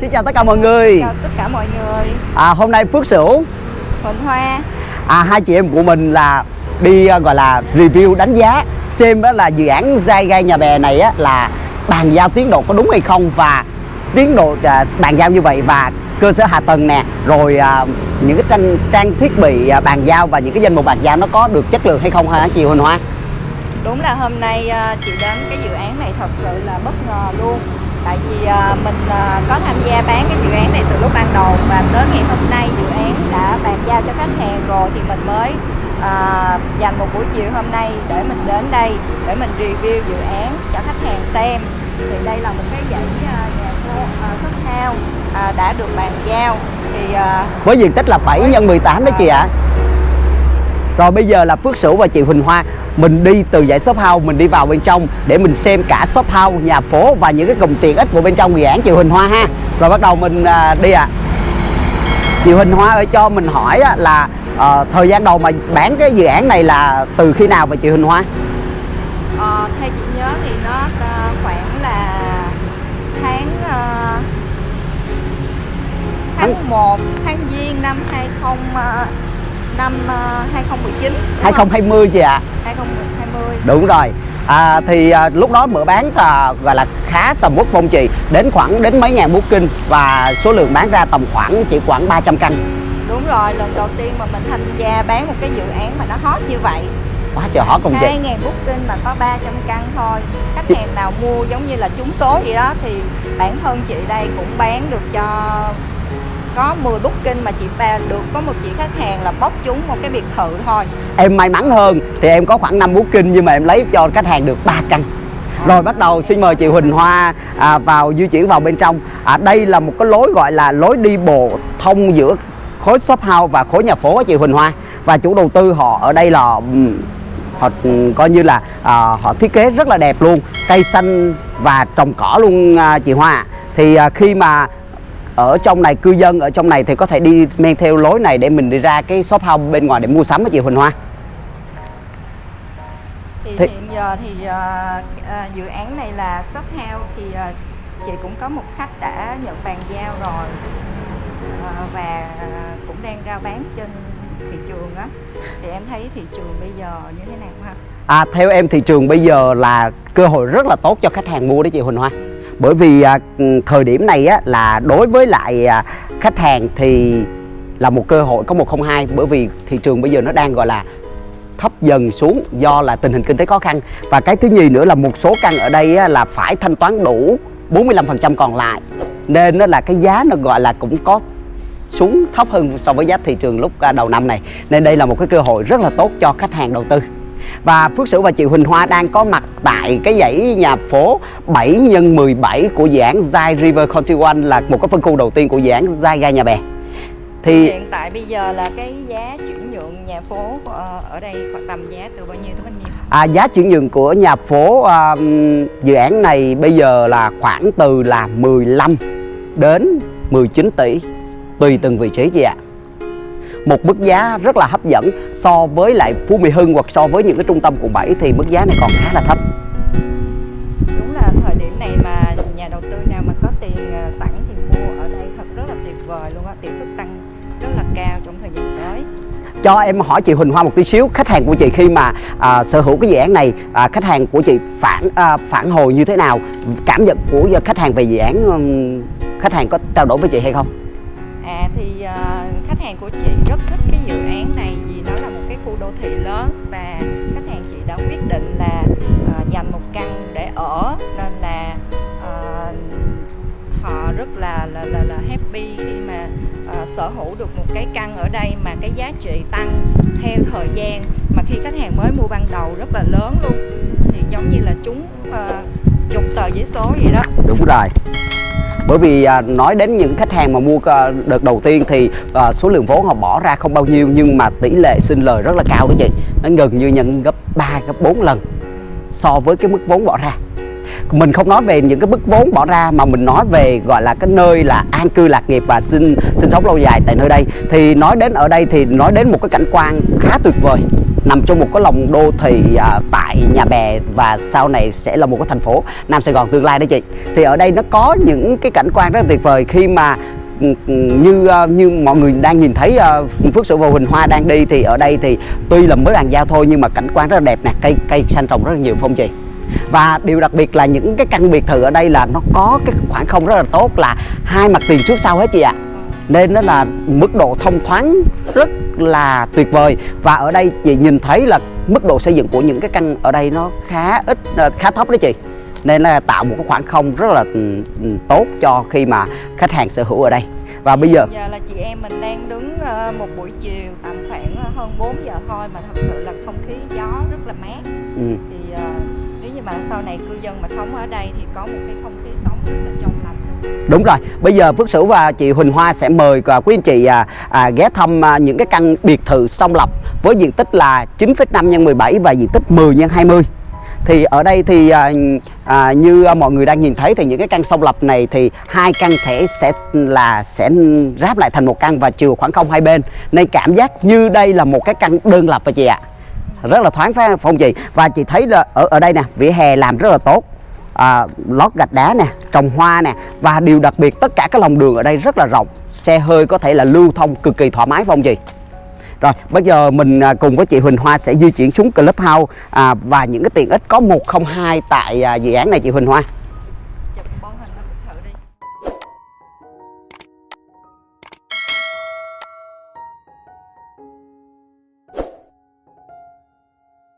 Xin chào tất cả mọi người. Chào tất cả mọi người. À, Hôm nay Phước Sửu. Huỳnh Hoa. À, Hai chị em của mình là đi à, gọi là review đánh giá Xem đó là dự án dai gai nhà bè này á, là bàn giao tiến độ có đúng hay không Và tiến độ à, bàn giao như vậy và cơ sở hạ tầng nè Rồi à, những cái trang, trang thiết bị à, bàn giao và những cái danh mục bàn giao nó có được chất lượng hay không hả chị Huỳnh Hoa? Đúng là hôm nay à, chị đến cái dự án này thật sự là bất ngờ luôn Tại vì à, mình à, có tham gia bán cái dự án này từ lúc ban đầu Và tới ngày hôm nay dự án đã bàn giao cho khách hàng rồi Thì mình mới à, dành một buổi chiều hôm nay để mình đến đây Để mình review dự án cho khách hàng xem. Thì đây là một cái dãy à, nhà phố à, house à, đã được bàn giao. Thì à, Với diện tích là 7 x 18 đó chị ạ. Rồi bây giờ là Phước Sửu và chị Huỳnh Hoa Mình đi từ dãy shop house Mình đi vào bên trong Để mình xem cả shop house, nhà phố Và những cái cụm tiện ích của bên trong dự án chị Huỳnh Hoa ha Rồi bắt đầu mình à, đi ạ à. Chị Huỳnh Hoa ơi cho mình hỏi á, là à, Thời gian đầu mà bán cái dự án này là từ khi nào vậy chị Huỳnh Hoa? Ờ, theo chị nhớ thì nó ờ, khoảng là tháng ờ, tháng 1 tháng giêng năm 20 ờ, năm ờ, 2019 đúng không? 2020 chị ạ. à. 2020 Đúng rồi. À, Thì à, lúc đó mở bán à, gọi là khá sầm uất phong trì Đến khoảng đến mấy ngàn booking Và số lượng bán ra tầm khoảng chỉ khoảng 300 căn đúng rồi lần đầu tiên mà mình tham gia bán một cái dự án mà nó hot như vậy. Quá trời hot không chị? 2.000 booking mà có 300 căn thôi. Khách hàng nào mua giống như là trúng số vậy đó Thì bản thân chị đây cũng bán được cho có 10 booking mà chị ba được có một chị khách hàng là bốc trúng một cái biệt thự thôi. Em may mắn hơn Thì em có khoảng 5 booking Nhưng mà em lấy cho khách hàng được 3 căn. Rồi bắt đầu xin mời chị Huỳnh Hoa à, vào di chuyển vào bên trong. À, Đây là một cái lối gọi là lối đi bộ thông giữa khối shop house và khối nhà phố á chị Huỳnh Hoa. Và chủ đầu tư họ ở đây là ừm, họ ừm, coi như là à, họ thiết kế rất là đẹp luôn Cây xanh và trồng cỏ luôn à, chị Hoa. Thì à, khi mà ở trong này cư dân ở trong này thì có thể đi men theo lối này để mình đi ra cái shop house bên ngoài để mua sắm với chị Huỳnh Hoa. Thì Thế- hiện giờ thì ờ, dự án này là shop house thì ờ, chị cũng có một khách đã nhận bàn giao rồi. Ờ, và cũng đang rao bán trên thị trường á. Thì em thấy thị trường bây giờ như thế nào ha? À, theo em thị trường bây giờ là cơ hội rất là tốt cho khách hàng mua đấy chị Huỳnh Hoa bởi vì à, thời điểm này á, là đối với lại à, khách hàng thì là một cơ hội có 102 bởi vì thị trường bây giờ nó đang gọi là thấp dần xuống do là tình hình kinh tế khó khăn. Và cái thứ nhì nữa là một số căn ở đây á, là phải thanh toán đủ 45% còn lại. Nên nó là cái giá nó gọi là cũng có xuống thấp hơn so với giá thị trường lúc à, đầu năm này. Nên đây là một cái cơ hội rất là tốt cho khách hàng đầu tư và Phước Sửu và chị Huỳnh Hoa đang có mặt tại cái dãy nhà phố 7 x 17 của dự án Zai River Country One là một cái phân khu đầu tiên của dự án Zai Gai Nhà Bè. Thì hiện tại bây giờ là cái giá chuyển nhượng nhà phố ở đây khoảng tầm giá từ bao nhiêu tới bao nhiêu à, giá chuyển nhượng của nhà phố à, dự án này bây giờ là khoảng từ là 15 đến 19 tỷ tùy từng vị trí chị ạ. Một mức giá rất là hấp dẫn so với lại Phú Mỹ Hưng hoặc so với những cái trung tâm quận 7 thì mức giá này còn khá là thấp. đúng là thời điểm này mà nhà đầu tư nào mà có tiền ờ, sẵn thì mua ở đây thật rất là tuyệt vời luôn á tỷ suất tăng rất là cao trong thời gian tới Cho em hỏi chị Huỳnh Hoa một tí xíu Khách hàng của chị khi mà à, sở hữu cái dự án này à, Khách hàng của chị phản à, phản hồi như thế nào? Cảm nhận của khách hàng về dự án Khách hàng có trao đổi với chị hay không? À thì ờ, khách hàng của chị rất thích cái dự án này vì nó là một cái khu đô thị lớn và khách hàng chị đã quyết định là uh, dành một căn để ở nên là uh, họ rất là là là, là happy khi mà uh, sở hữu được một cái căn ở đây mà cái giá trị tăng theo thời gian. Mà khi khách hàng mới mua ban đầu rất là lớn luôn. Thì giống như là chúng uh, chục tờ giấy số vậy đó. Đúng rồi bởi vì à, nói đến những khách hàng mà mua à, đợt đầu tiên thì à, số lượng vốn họ bỏ ra không bao nhiêu nhưng mà tỷ lệ sinh lời rất là cao đó chị. Nó gần như nhận gấp 3 gấp 4 lần so với cái mức vốn bỏ ra. Mình không nói về những cái mức vốn bỏ ra mà mình nói về gọi là cái nơi là an cư lạc nghiệp và sinh sinh sống lâu dài tại nơi đây. Thì nói đến ở đây thì nói đến một cái cảnh quan khá tuyệt vời nằm trong một cái lòng đô thị à, tại nhà bè và sau này sẽ là một cái thành phố Nam Sài Gòn tương lai đó chị. Thì ở đây nó có những cái cảnh quan rất là tuyệt vời khi mà ừ, ừ, như à, như mọi người đang nhìn thấy à, Phước Sửu và Huỳnh Hoa đang đi thì ở đây thì tuy là mới bàn giao thôi nhưng mà cảnh quan rất là đẹp nè cây cây xanh trồng rất là nhiều phong chị. Và điều đặc biệt là những cái căn biệt thự ở đây là nó có cái khoảng không rất là tốt là hai mặt tiền trước sau hết chị ạ nên nó là mức độ thông thoáng rất là tuyệt vời. Và ở đây chị nhìn thấy là mức độ xây dựng của những cái căn ở đây nó khá ít ờ, khá thấp đó chị. Nên là tạo một cái khoảng không rất là ừ, ừ, tốt cho khi mà khách hàng sở hữu ở đây. Và bây giờ giờ là chị em mình đang đứng ờ, một buổi chiều tầm khoảng ờ, hơn 4 giờ thôi mà thật sự là không khí gió rất là mát. Ừ, thì nếu như mà sau này cư dân mà sống ở đây thì có một cái không khí sống rất là trong đúng rồi. Bây giờ Phước Sửu và chị Huỳnh Hoa sẽ mời à, quý anh chị à, à, ghé thăm à, những cái căn biệt thự song lập với diện tích là 9,5 x 17 và diện tích 10 x 20 thì ở đây thì à, à, như mọi người đang nhìn thấy thì những cái căn song lập này thì hai căn thể sẽ là sẽ ráp lại thành một căn và chiều khoảng không hai bên. Nên cảm giác như đây là một cái căn đơn lập và chị ạ. Rất là thoáng phải không chị và chị thấy là ở ở đây nè vỉa hè làm rất là tốt à, lót gạch đá nè trồng hoa nè và điều đặc biệt tất cả các lòng đường ở đây rất là rộng. Xe hơi có thể là lưu thông cực kỳ thoải mái phong không rồi bây giờ mình à, cùng với chị Huỳnh Hoa sẽ di chuyển xuống Clubhouse à, và những cái tiện ích có 102 tại à, dự án này chị Huỳnh Hoa.